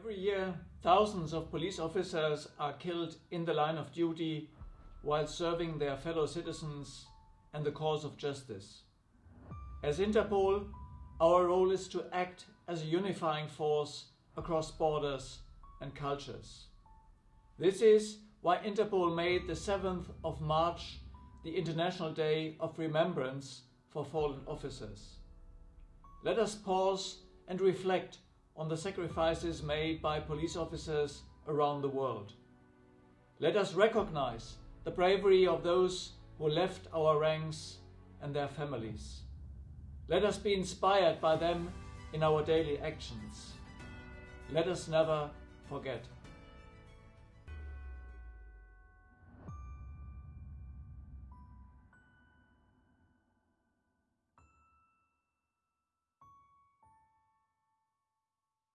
Every year, thousands of police officers are killed in the line of duty while serving their fellow citizens and the cause of justice. As Interpol, our role is to act as a unifying force across borders and cultures. This is why Interpol made the 7th of March the International Day of Remembrance for Fallen Officers. Let us pause and reflect on the sacrifices made by police officers around the world. Let us recognize the bravery of those who left our ranks and their families. Let us be inspired by them in our daily actions. Let us never forget.